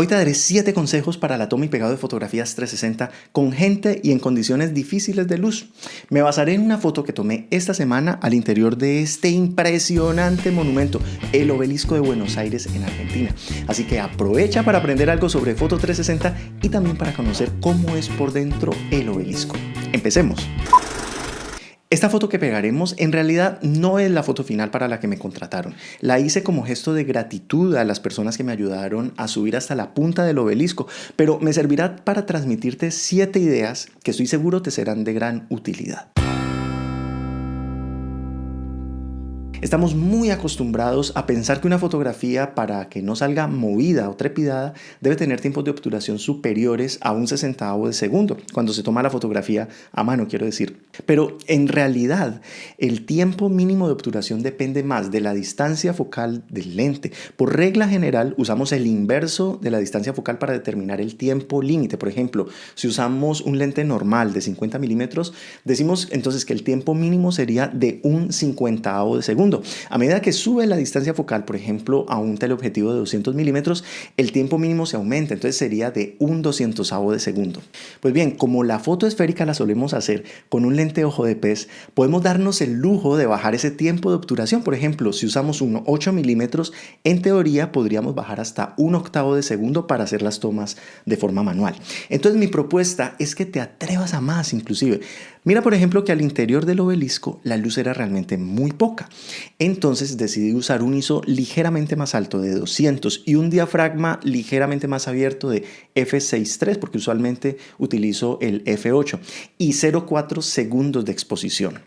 Hoy te daré 7 consejos para la toma y pegado de fotografías 360 con gente y en condiciones difíciles de luz. Me basaré en una foto que tomé esta semana al interior de este impresionante monumento, el Obelisco de Buenos Aires en Argentina. Así que aprovecha para aprender algo sobre Foto 360 y también para conocer cómo es por dentro el obelisco. Empecemos. Esta foto que pegaremos en realidad no es la foto final para la que me contrataron. La hice como gesto de gratitud a las personas que me ayudaron a subir hasta la punta del obelisco, pero me servirá para transmitirte siete ideas que estoy seguro te serán de gran utilidad. Estamos muy acostumbrados a pensar que una fotografía para que no salga movida o trepidada debe tener tiempos de obturación superiores a un sesentavo de segundo, cuando se toma la fotografía a mano, quiero decir. Pero en realidad el tiempo mínimo de obturación depende más de la distancia focal del lente. Por regla general usamos el inverso de la distancia focal para determinar el tiempo límite. Por ejemplo, si usamos un lente normal de 50 milímetros, decimos entonces que el tiempo mínimo sería de un cincuentavo de segundo. A medida que sube la distancia focal, por ejemplo, a un teleobjetivo de 200 milímetros, el tiempo mínimo se aumenta, entonces sería de un doscientosavo de segundo. Pues bien, como la foto esférica la solemos hacer con un lente ojo de pez, podemos darnos el lujo de bajar ese tiempo de obturación. Por ejemplo, si usamos un 8 milímetros, en teoría podríamos bajar hasta un octavo de segundo para hacer las tomas de forma manual. Entonces mi propuesta es que te atrevas a más inclusive. Mira por ejemplo que al interior del obelisco la luz era realmente muy poca. Entonces decidí usar un ISO ligeramente más alto de 200 y un diafragma ligeramente más abierto de f6.3 porque usualmente utilizo el f8 y 0.4 segundos de exposición.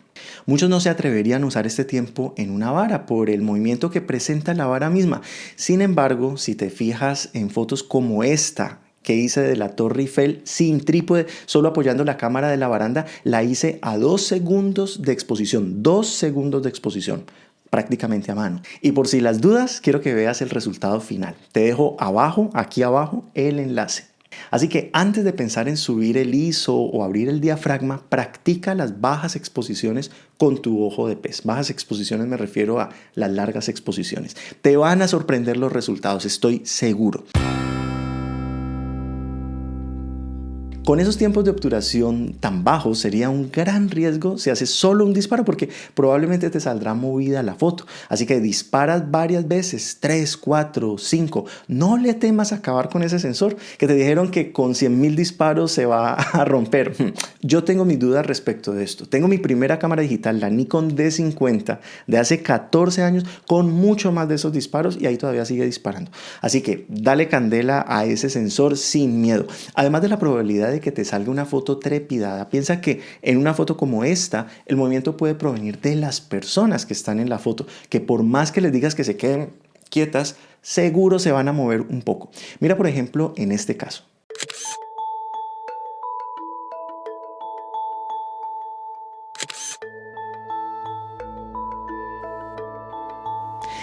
Muchos no se atreverían a usar este tiempo en una vara por el movimiento que presenta la vara misma. Sin embargo, si te fijas en fotos como esta, que hice de la Torre Eiffel sin trípode, solo apoyando la cámara de la baranda, la hice a dos segundos de exposición, dos segundos de exposición prácticamente a mano. Y por si las dudas, quiero que veas el resultado final. Te dejo abajo, aquí abajo, el enlace. Así que antes de pensar en subir el ISO o abrir el diafragma, practica las bajas exposiciones con tu ojo de pez. Bajas exposiciones me refiero a las largas exposiciones. Te van a sorprender los resultados, estoy seguro. Con esos tiempos de obturación tan bajos sería un gran riesgo si haces solo un disparo porque probablemente te saldrá movida la foto. Así que disparas varias veces, 3, 4, 5. No le temas acabar con ese sensor que te dijeron que con 100.000 disparos se va a romper. Yo tengo mis dudas respecto de esto. Tengo mi primera cámara digital, la Nikon D50 de hace 14 años con mucho más de esos disparos y ahí todavía sigue disparando. Así que dale candela a ese sensor sin miedo. Además de la probabilidad de que te salga una foto trepidada, piensa que en una foto como esta, el movimiento puede provenir de las personas que están en la foto, que por más que les digas que se queden quietas, seguro se van a mover un poco. Mira por ejemplo en este caso.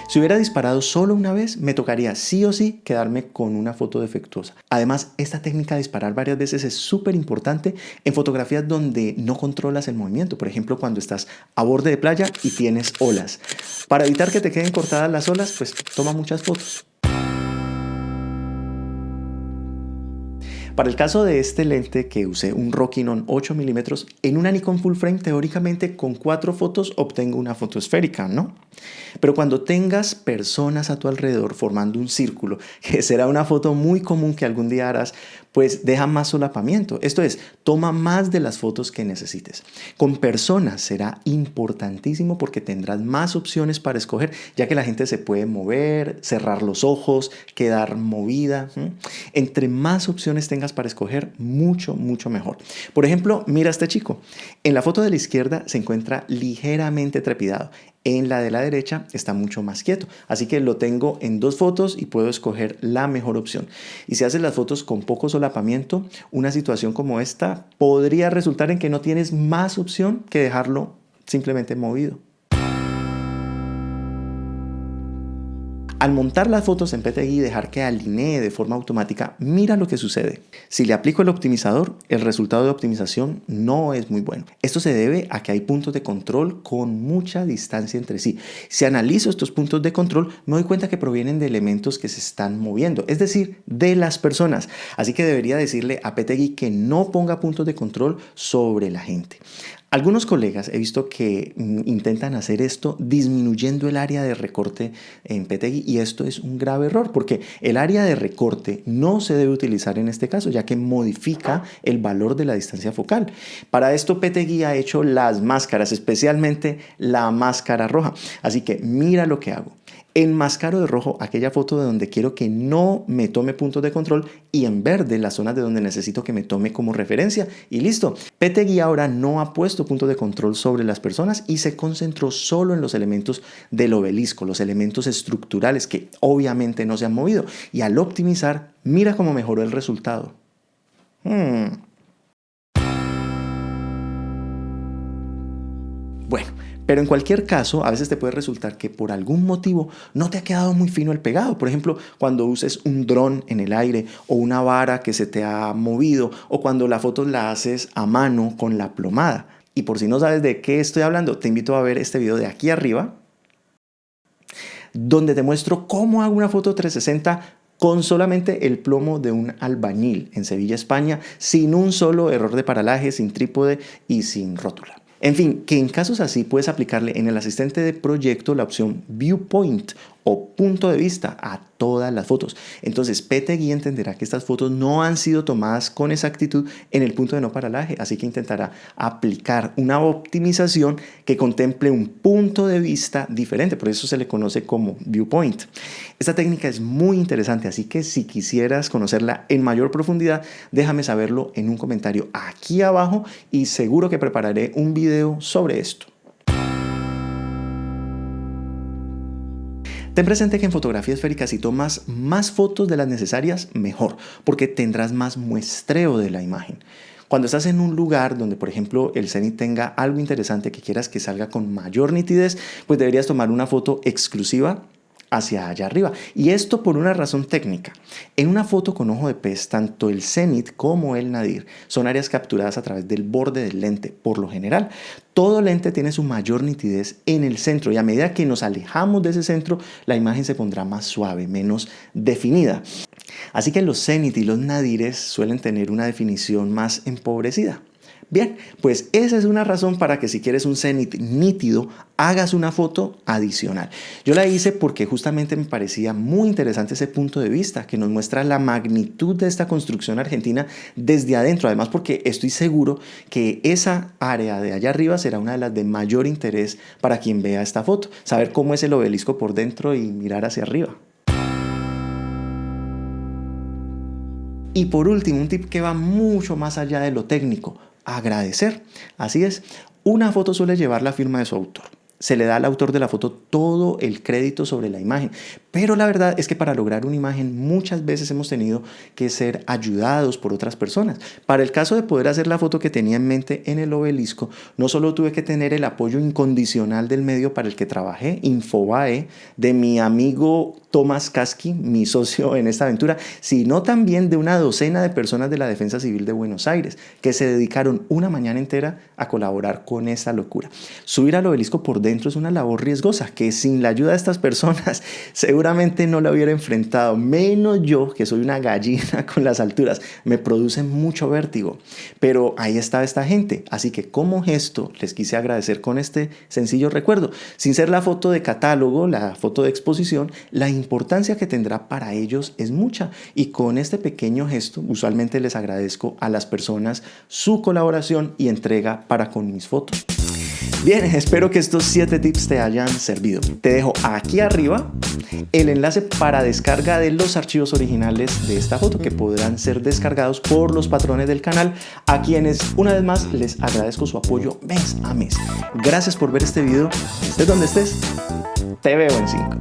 Si hubiera disparado solo una vez, me tocaría sí o sí quedarme con una foto defectuosa. Además, esta técnica de disparar varias veces es súper importante en fotografías donde no controlas el movimiento. Por ejemplo, cuando estás a borde de playa y tienes olas. Para evitar que te queden cortadas las olas, pues toma muchas fotos. Para el caso de este lente que usé un Rockinon 8 milímetros, en una Nikon full frame teóricamente con cuatro fotos obtengo una foto esférica, ¿no? Pero cuando tengas personas a tu alrededor formando un círculo, que será una foto muy común que algún día harás, pues deja más solapamiento. Esto es, toma más de las fotos que necesites. Con personas será importantísimo porque tendrás más opciones para escoger, ya que la gente se puede mover, cerrar los ojos, quedar movida. Entre más opciones tengas para escoger, mucho, mucho mejor. Por ejemplo, mira este chico. En la foto de la izquierda se encuentra ligeramente trepidado. En la de la derecha está mucho más quieto. Así que lo tengo en dos fotos y puedo escoger la mejor opción. Y si haces las fotos con poco solapamiento, una situación como esta podría resultar en que no tienes más opción que dejarlo simplemente movido. Al montar las fotos en PTGui y dejar que alinee de forma automática, mira lo que sucede. Si le aplico el optimizador, el resultado de optimización no es muy bueno. Esto se debe a que hay puntos de control con mucha distancia entre sí. Si analizo estos puntos de control, me doy cuenta que provienen de elementos que se están moviendo, es decir, de las personas. Así que debería decirle a PTGui que no ponga puntos de control sobre la gente. Algunos colegas he visto que mm, intentan hacer esto disminuyendo el área de recorte en PTGui y esto es un grave error porque el área de recorte no se debe utilizar en este caso ya que modifica el valor de la distancia focal. Para esto PTGui ha hecho las máscaras, especialmente la máscara roja. Así que mira lo que hago. Enmascaro de rojo aquella foto de donde quiero que no me tome puntos de control y en verde las zonas de donde necesito que me tome como referencia y listo. PTGui ahora no ha puesto puntos de control sobre las personas y se concentró solo en los elementos del obelisco, los elementos estructurales que obviamente no se han movido y al optimizar mira cómo mejoró el resultado. Hmm. Bueno, pero en cualquier caso, a veces te puede resultar que por algún motivo no te ha quedado muy fino el pegado. Por ejemplo, cuando uses un dron en el aire o una vara que se te ha movido o cuando la foto la haces a mano con la plomada. Y por si no sabes de qué estoy hablando, te invito a ver este video de aquí arriba donde te muestro cómo hago una foto 360 con solamente el plomo de un albañil en Sevilla, España, sin un solo error de paralaje, sin trípode y sin rótula. En fin, que en casos así puedes aplicarle en el asistente de proyecto la opción Viewpoint o punto de vista a todas las fotos. Entonces PTGui entenderá que estas fotos no han sido tomadas con exactitud en el punto de no paralaje, así que intentará aplicar una optimización que contemple un punto de vista diferente, por eso se le conoce como viewpoint. Esta técnica es muy interesante, así que si quisieras conocerla en mayor profundidad, déjame saberlo en un comentario aquí abajo y seguro que prepararé un video sobre esto. Ten presente que en fotografía esférica si tomas más fotos de las necesarias, mejor, porque tendrás más muestreo de la imagen. Cuando estás en un lugar donde, por ejemplo, el cenit tenga algo interesante que quieras que salga con mayor nitidez, pues deberías tomar una foto exclusiva hacia allá arriba. Y esto por una razón técnica. En una foto con ojo de pez, tanto el cenit como el nadir son áreas capturadas a través del borde del lente, por lo general. Todo lente tiene su mayor nitidez en el centro y a medida que nos alejamos de ese centro, la imagen se pondrá más suave, menos definida. Así que los cenit y los nadires suelen tener una definición más empobrecida. Bien, pues esa es una razón para que si quieres un cenit nítido, hagas una foto adicional. Yo la hice porque justamente me parecía muy interesante ese punto de vista que nos muestra la magnitud de esta construcción argentina desde adentro. Además porque estoy seguro que esa área de allá arriba será una de las de mayor interés para quien vea esta foto. Saber cómo es el obelisco por dentro y mirar hacia arriba. Y por último, un tip que va mucho más allá de lo técnico agradecer. Así es, una foto suele llevar la firma de su autor se le da al autor de la foto todo el crédito sobre la imagen. Pero la verdad es que para lograr una imagen muchas veces hemos tenido que ser ayudados por otras personas. Para el caso de poder hacer la foto que tenía en mente en el obelisco, no solo tuve que tener el apoyo incondicional del medio para el que trabajé, Infobae, de mi amigo Tomás Kasky, mi socio en esta aventura, sino también de una docena de personas de la Defensa Civil de Buenos Aires, que se dedicaron una mañana entera a colaborar con esta locura. Subir al obelisco por dentro es una labor riesgosa, que sin la ayuda de estas personas seguramente no la hubiera enfrentado, menos yo, que soy una gallina con las alturas, me produce mucho vértigo. Pero ahí estaba esta gente, así que como gesto les quise agradecer con este sencillo recuerdo, sin ser la foto de catálogo, la foto de exposición, la importancia que tendrá para ellos es mucha y con este pequeño gesto usualmente les agradezco a las personas su colaboración y entrega para con mis fotos. Bien, espero que estos 7 tips te hayan servido. Te dejo aquí arriba el enlace para descarga de los archivos originales de esta foto que podrán ser descargados por los patrones del canal a quienes una vez más les agradezco su apoyo mes a mes. Gracias por ver este video. Estés donde estés, te veo en 5.